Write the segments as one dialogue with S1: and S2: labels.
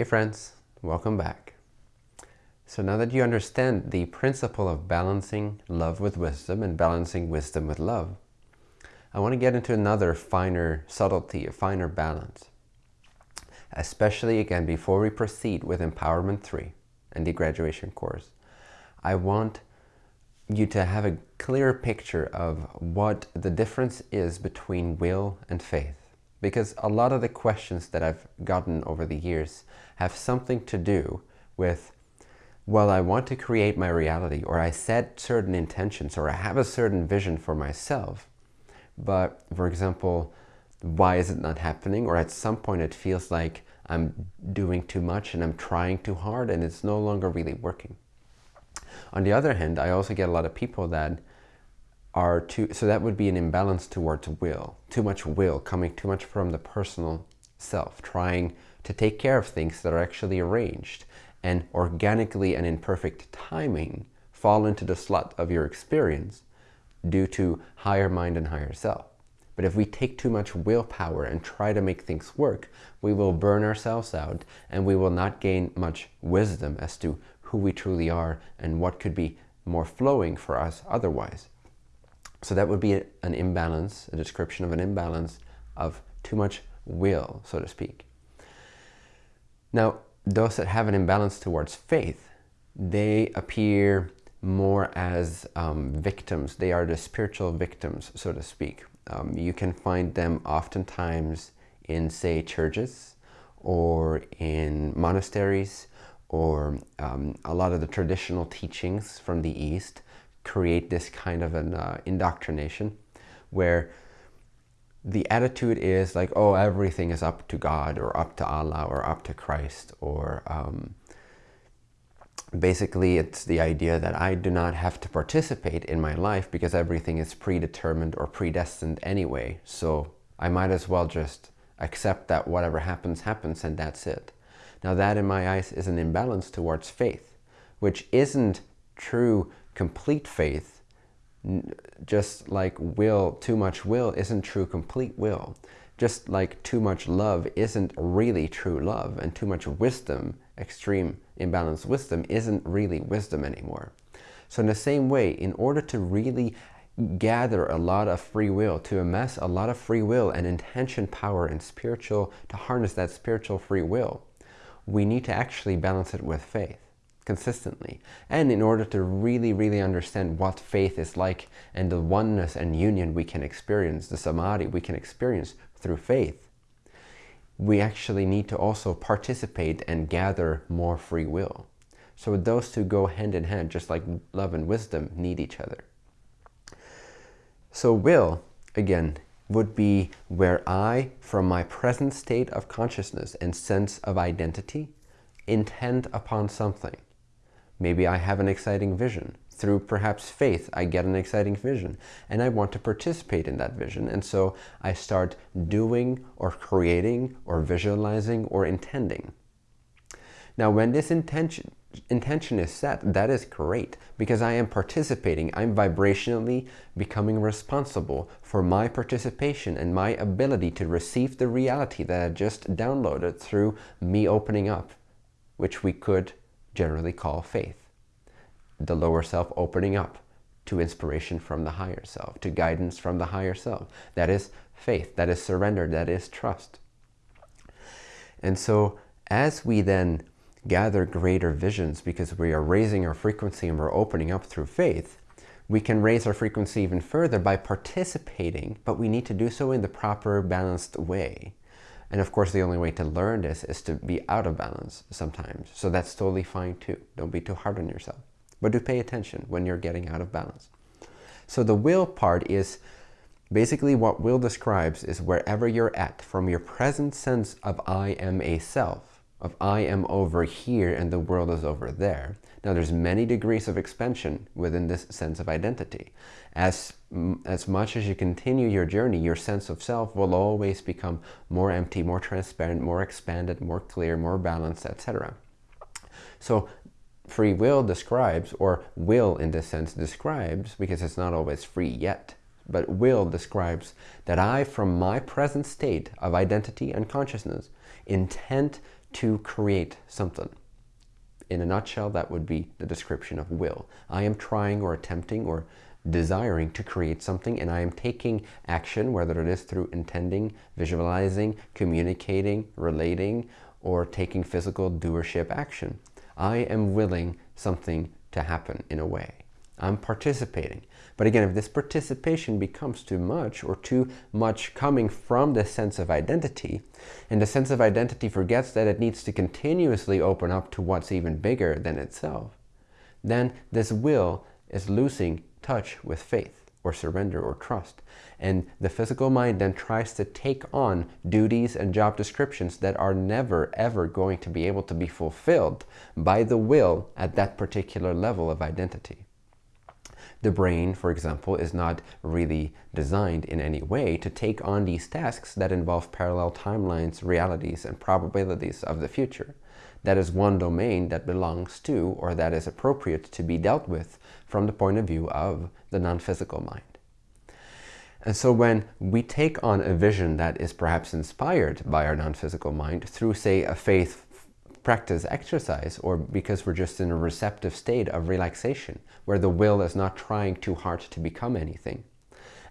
S1: Hey friends, welcome back. So now that you understand the principle of balancing love with wisdom and balancing wisdom with love, I want to get into another finer subtlety, a finer balance. Especially again, before we proceed with Empowerment 3 and the graduation course, I want you to have a clear picture of what the difference is between will and faith. Because a lot of the questions that I've gotten over the years have something to do with, well, I want to create my reality, or I set certain intentions, or I have a certain vision for myself. But, for example, why is it not happening? Or at some point it feels like I'm doing too much and I'm trying too hard and it's no longer really working. On the other hand, I also get a lot of people that are too, so that would be an imbalance towards will, too much will, coming too much from the personal self, trying to take care of things that are actually arranged and organically and in perfect timing fall into the slot of your experience due to higher mind and higher self. But if we take too much willpower and try to make things work, we will burn ourselves out and we will not gain much wisdom as to who we truly are and what could be more flowing for us otherwise. So that would be an imbalance, a description of an imbalance of too much will, so to speak. Now, those that have an imbalance towards faith, they appear more as um, victims. They are the spiritual victims, so to speak. Um, you can find them oftentimes in, say, churches or in monasteries or um, a lot of the traditional teachings from the East create this kind of an uh, indoctrination where the attitude is like, oh, everything is up to God or up to Allah or up to Christ or um, basically it's the idea that I do not have to participate in my life because everything is predetermined or predestined anyway. So I might as well just accept that whatever happens, happens and that's it. Now that in my eyes is an imbalance towards faith, which isn't true complete faith, just like will, too much will isn't true complete will. Just like too much love isn't really true love and too much wisdom, extreme imbalanced wisdom, isn't really wisdom anymore. So in the same way, in order to really gather a lot of free will, to amass a lot of free will and intention power and spiritual, to harness that spiritual free will, we need to actually balance it with faith consistently. And in order to really, really understand what faith is like and the oneness and union we can experience, the samadhi we can experience through faith, we actually need to also participate and gather more free will. So those two go hand in hand, just like love and wisdom need each other. So will, again, would be where I, from my present state of consciousness and sense of identity, intend upon something. Maybe I have an exciting vision. Through perhaps faith, I get an exciting vision and I want to participate in that vision. And so I start doing or creating or visualizing or intending. Now, when this intention, intention is set, that is great because I am participating. I'm vibrationally becoming responsible for my participation and my ability to receive the reality that I just downloaded through me opening up, which we could generally call faith. The lower self opening up to inspiration from the higher self, to guidance from the higher self. That is faith, that is surrender, that is trust. And so as we then gather greater visions because we are raising our frequency and we're opening up through faith, we can raise our frequency even further by participating, but we need to do so in the proper balanced way. And of course, the only way to learn this is to be out of balance sometimes. So that's totally fine too. Don't be too hard on yourself. But do pay attention when you're getting out of balance. So the will part is basically what will describes is wherever you're at from your present sense of I am a self of I am over here and the world is over there. Now there's many degrees of expansion within this sense of identity. As, as much as you continue your journey, your sense of self will always become more empty, more transparent, more expanded, more clear, more balanced, etc. So free will describes, or will in this sense describes, because it's not always free yet, but will describes that I, from my present state of identity and consciousness, intend to create something. In a nutshell, that would be the description of will. I am trying or attempting or desiring to create something and I am taking action, whether it is through intending, visualizing, communicating, relating, or taking physical doership action. I am willing something to happen in a way. I'm participating. But again, if this participation becomes too much or too much coming from the sense of identity, and the sense of identity forgets that it needs to continuously open up to what's even bigger than itself, then this will is losing touch with faith or surrender or trust. And the physical mind then tries to take on duties and job descriptions that are never ever going to be able to be fulfilled by the will at that particular level of identity. The brain, for example, is not really designed in any way to take on these tasks that involve parallel timelines, realities, and probabilities of the future. That is one domain that belongs to or that is appropriate to be dealt with from the point of view of the non-physical mind. And so when we take on a vision that is perhaps inspired by our non-physical mind through, say, a faith practice exercise or because we're just in a receptive state of relaxation where the will is not trying too hard to become anything.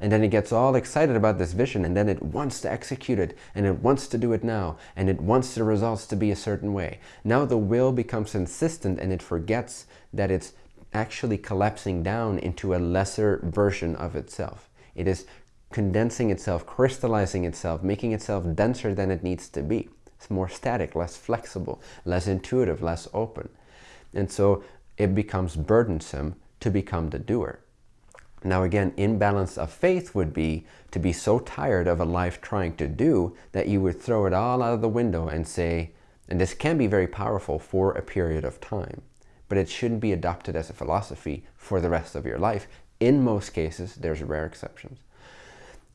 S1: And then it gets all excited about this vision and then it wants to execute it and it wants to do it now and it wants the results to be a certain way. Now the will becomes insistent and it forgets that it's actually collapsing down into a lesser version of itself. It is condensing itself, crystallizing itself, making itself denser than it needs to be. It's more static, less flexible, less intuitive, less open. And so it becomes burdensome to become the doer. Now again, imbalance of faith would be to be so tired of a life trying to do that you would throw it all out of the window and say, and this can be very powerful for a period of time, but it shouldn't be adopted as a philosophy for the rest of your life. In most cases, there's rare exceptions.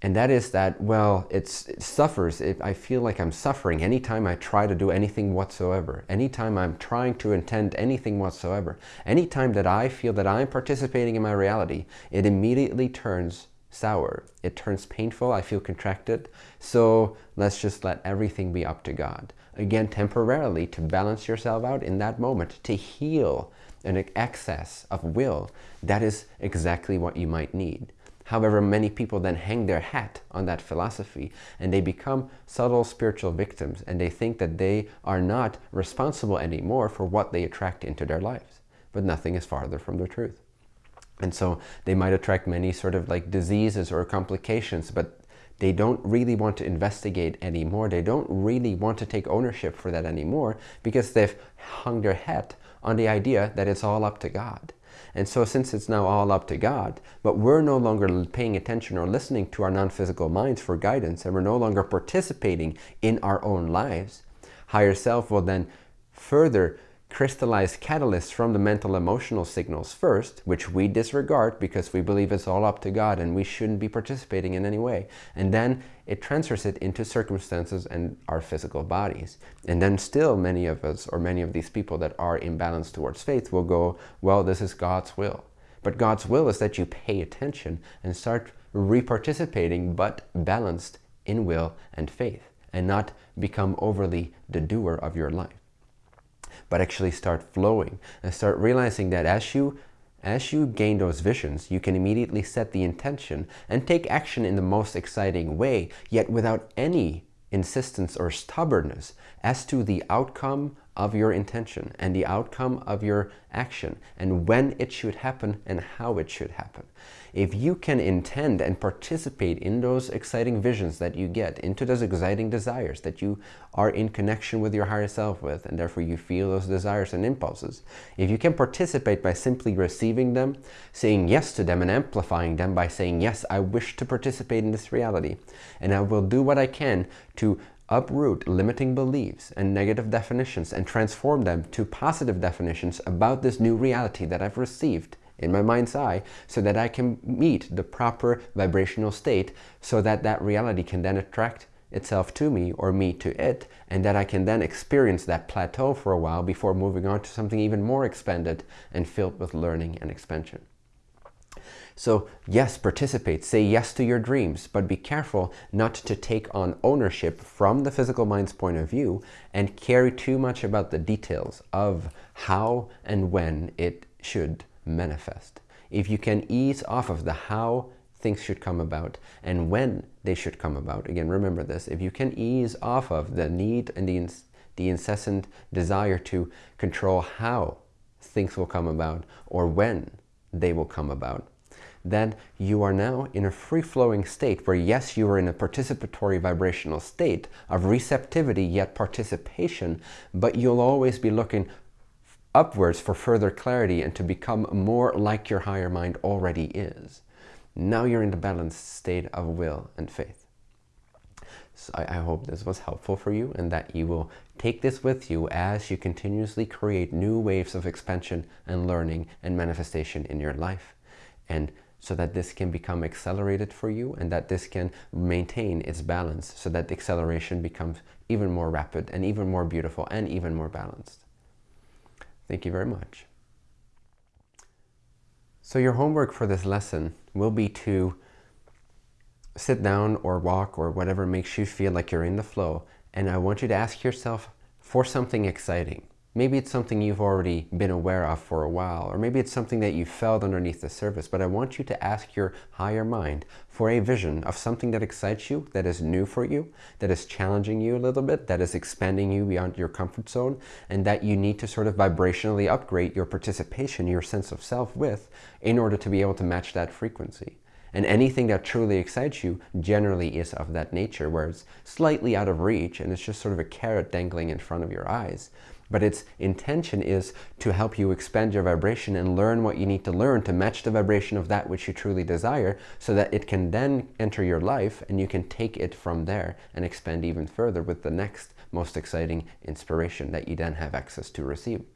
S1: And that is that, well, it suffers. It, I feel like I'm suffering anytime I try to do anything whatsoever. Anytime I'm trying to intend anything whatsoever. Anytime that I feel that I'm participating in my reality, it immediately turns sour. It turns painful. I feel contracted. So let's just let everything be up to God again temporarily to balance yourself out in that moment, to heal an excess of will, that is exactly what you might need. However, many people then hang their hat on that philosophy and they become subtle spiritual victims and they think that they are not responsible anymore for what they attract into their lives. But nothing is farther from the truth. And so they might attract many sort of like diseases or complications, but they don't really want to investigate anymore. They don't really want to take ownership for that anymore because they've hung their hat on the idea that it's all up to God. And so since it's now all up to God, but we're no longer paying attention or listening to our non-physical minds for guidance, and we're no longer participating in our own lives, higher self will then further crystallize catalysts from the mental emotional signals first, which we disregard because we believe it's all up to God and we shouldn't be participating in any way. And then it transfers it into circumstances and our physical bodies. And then still many of us or many of these people that are imbalanced towards faith will go, well, this is God's will. But God's will is that you pay attention and start reparticipating, but balanced in will and faith and not become overly the doer of your life but actually start flowing and start realizing that as you as you gain those visions, you can immediately set the intention and take action in the most exciting way, yet without any insistence or stubbornness as to the outcome of your intention and the outcome of your action and when it should happen and how it should happen. If you can intend and participate in those exciting visions that you get, into those exciting desires that you are in connection with your higher self with, and therefore you feel those desires and impulses, if you can participate by simply receiving them, saying yes to them and amplifying them by saying, yes, I wish to participate in this reality, and I will do what I can to uproot limiting beliefs and negative definitions and transform them to positive definitions about this new reality that I've received in my mind's eye so that I can meet the proper vibrational state so that that reality can then attract itself to me or me to it and that I can then experience that plateau for a while before moving on to something even more expanded and filled with learning and expansion. So yes, participate, say yes to your dreams, but be careful not to take on ownership from the physical mind's point of view and carry too much about the details of how and when it should manifest. If you can ease off of the how things should come about and when they should come about, again, remember this, if you can ease off of the need and the, the incessant desire to control how things will come about or when they will come about, then you are now in a free-flowing state where yes, you are in a participatory vibrational state of receptivity yet participation, but you'll always be looking upwards for further clarity and to become more like your higher mind already is. Now you're in the balanced state of will and faith. So I, I, hope this was helpful for you and that you will take this with you as you continuously create new waves of expansion and learning and manifestation in your life. And so that this can become accelerated for you and that this can maintain its balance so that the acceleration becomes even more rapid and even more beautiful and even more balanced. Thank you very much. So your homework for this lesson will be to sit down or walk or whatever makes you feel like you're in the flow and I want you to ask yourself for something exciting. Maybe it's something you've already been aware of for a while, or maybe it's something that you felt underneath the surface, but I want you to ask your higher mind for a vision of something that excites you, that is new for you, that is challenging you a little bit, that is expanding you beyond your comfort zone, and that you need to sort of vibrationally upgrade your participation, your sense of self with, in order to be able to match that frequency. And anything that truly excites you generally is of that nature, where it's slightly out of reach and it's just sort of a carrot dangling in front of your eyes. But its intention is to help you expand your vibration and learn what you need to learn to match the vibration of that which you truly desire so that it can then enter your life and you can take it from there and expand even further with the next most exciting inspiration that you then have access to receiving.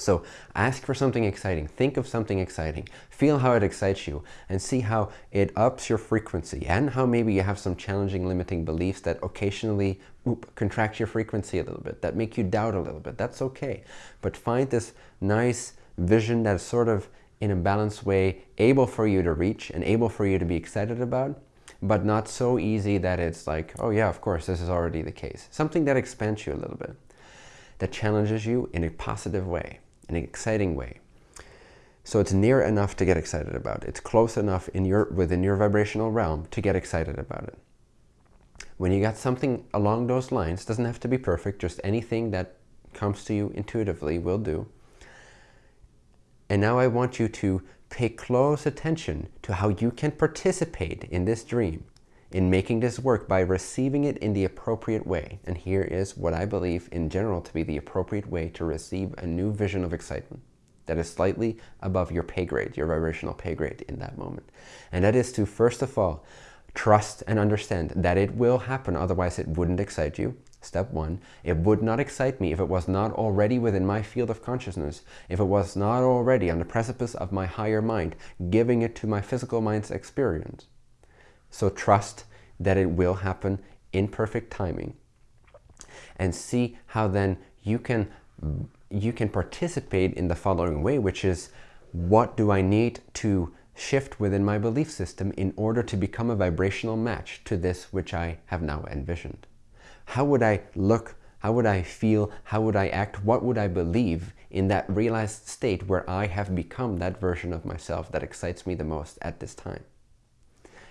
S1: So ask for something exciting. Think of something exciting. Feel how it excites you and see how it ups your frequency and how maybe you have some challenging limiting beliefs that occasionally oop, contract your frequency a little bit, that make you doubt a little bit. That's okay. But find this nice vision that's sort of in a balanced way able for you to reach and able for you to be excited about but not so easy that it's like, oh yeah, of course, this is already the case. Something that expands you a little bit, that challenges you in a positive way an exciting way. So it's near enough to get excited about. It's close enough in your, within your vibrational realm to get excited about it. When you got something along those lines, doesn't have to be perfect, just anything that comes to you intuitively will do. And now I want you to pay close attention to how you can participate in this dream, in making this work by receiving it in the appropriate way. And here is what I believe in general to be the appropriate way to receive a new vision of excitement that is slightly above your pay grade, your vibrational pay grade in that moment. And that is to, first of all, trust and understand that it will happen, otherwise it wouldn't excite you. Step one, it would not excite me if it was not already within my field of consciousness, if it was not already on the precipice of my higher mind, giving it to my physical mind's experience. So trust that it will happen in perfect timing. And see how then you can you can participate in the following way which is what do I need to shift within my belief system in order to become a vibrational match to this which I have now envisioned? How would I look? How would I feel? How would I act? What would I believe in that realized state where I have become that version of myself that excites me the most at this time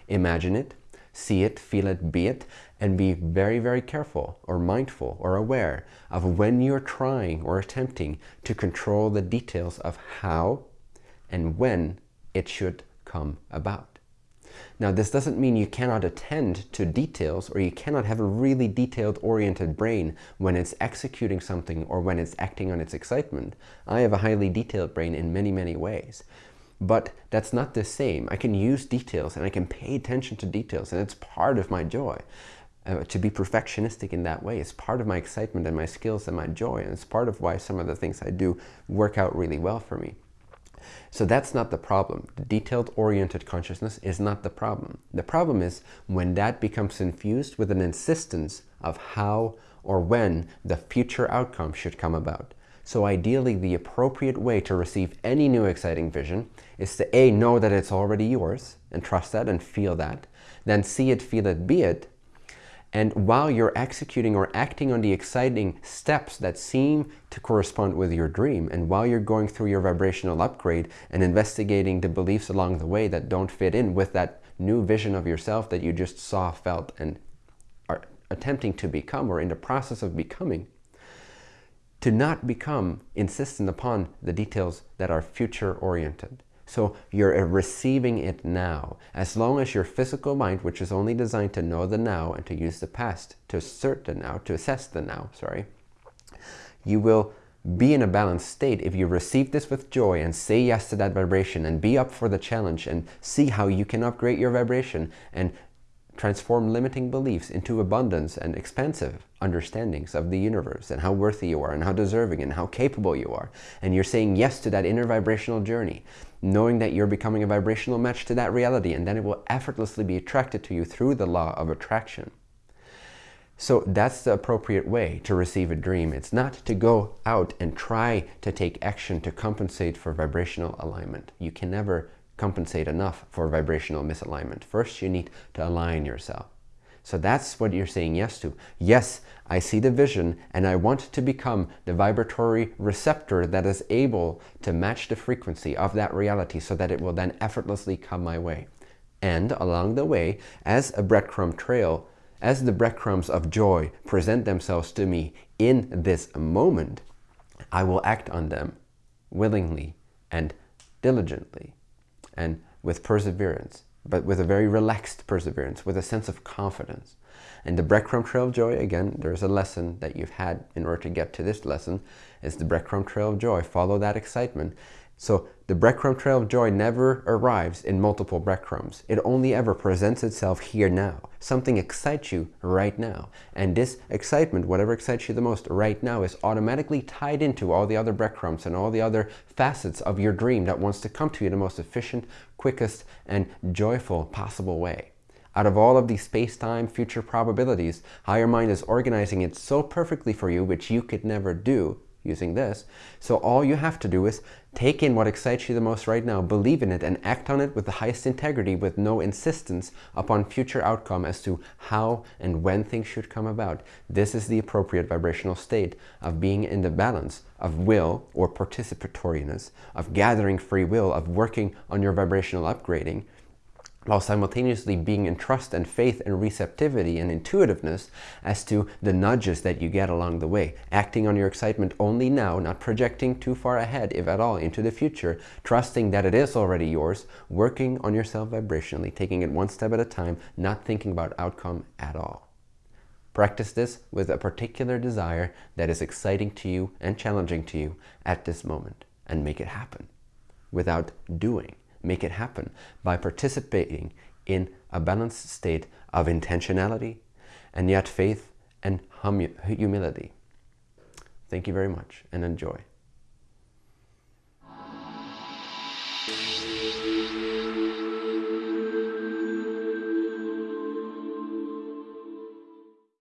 S1: Imagine it, see it, feel it, be it, and be very, very careful or mindful or aware of when you're trying or attempting to control the details of how and when it should come about. Now, this doesn't mean you cannot attend to details or you cannot have a really detailed oriented brain when it's executing something or when it's acting on its excitement. I have a highly detailed brain in many, many ways. But that's not the same. I can use details and I can pay attention to details and it's part of my joy. Uh, to be perfectionistic in that way is part of my excitement and my skills and my joy and it's part of why some of the things I do work out really well for me. So that's not the problem. The detailed oriented consciousness is not the problem. The problem is when that becomes infused with an insistence of how or when the future outcome should come about. So ideally, the appropriate way to receive any new exciting vision is to A, know that it's already yours and trust that and feel that. Then see it, feel it, be it. And while you're executing or acting on the exciting steps that seem to correspond with your dream, and while you're going through your vibrational upgrade and investigating the beliefs along the way that don't fit in with that new vision of yourself that you just saw, felt, and are attempting to become or in the process of becoming, to not become insistent upon the details that are future oriented. So you're receiving it now. As long as your physical mind, which is only designed to know the now and to use the past to assert the now, to assess the now, sorry, you will be in a balanced state if you receive this with joy and say yes to that vibration and be up for the challenge and see how you can upgrade your vibration and transform limiting beliefs into abundance and expansive understandings of the universe and how worthy you are and how deserving and how capable you are. And you're saying yes to that inner vibrational journey, knowing that you're becoming a vibrational match to that reality and then it will effortlessly be attracted to you through the law of attraction. So that's the appropriate way to receive a dream. It's not to go out and try to take action to compensate for vibrational alignment. You can never compensate enough for vibrational misalignment. First, you need to align yourself. So that's what you're saying yes to. Yes, I see the vision and I want to become the vibratory receptor that is able to match the frequency of that reality so that it will then effortlessly come my way. And along the way, as a breadcrumb trail, as the breadcrumbs of joy present themselves to me in this moment, I will act on them willingly and diligently and with perseverance, but with a very relaxed perseverance, with a sense of confidence. And the breadcrumb trail of joy, again, there's a lesson that you've had in order to get to this lesson, is the breadcrumb trail of joy. Follow that excitement so the breadcrumb trail of joy never arrives in multiple breadcrumbs. It only ever presents itself here now. Something excites you right now. And this excitement, whatever excites you the most right now, is automatically tied into all the other breadcrumbs and all the other facets of your dream that wants to come to you in the most efficient, quickest, and joyful possible way. Out of all of these space-time future probabilities, higher mind is organizing it so perfectly for you, which you could never do, using this. So all you have to do is take in what excites you the most right now, believe in it, and act on it with the highest integrity with no insistence upon future outcome as to how and when things should come about. This is the appropriate vibrational state of being in the balance of will or participatoriness, of gathering free will, of working on your vibrational upgrading, while simultaneously being in trust and faith and receptivity and intuitiveness as to the nudges that you get along the way. Acting on your excitement only now, not projecting too far ahead, if at all, into the future, trusting that it is already yours, working on yourself vibrationally, taking it one step at a time, not thinking about outcome at all. Practice this with a particular desire that is exciting to you and challenging to you at this moment and make it happen without doing make it happen by participating in a balanced state of intentionality and yet faith and humility. Thank you very much and enjoy.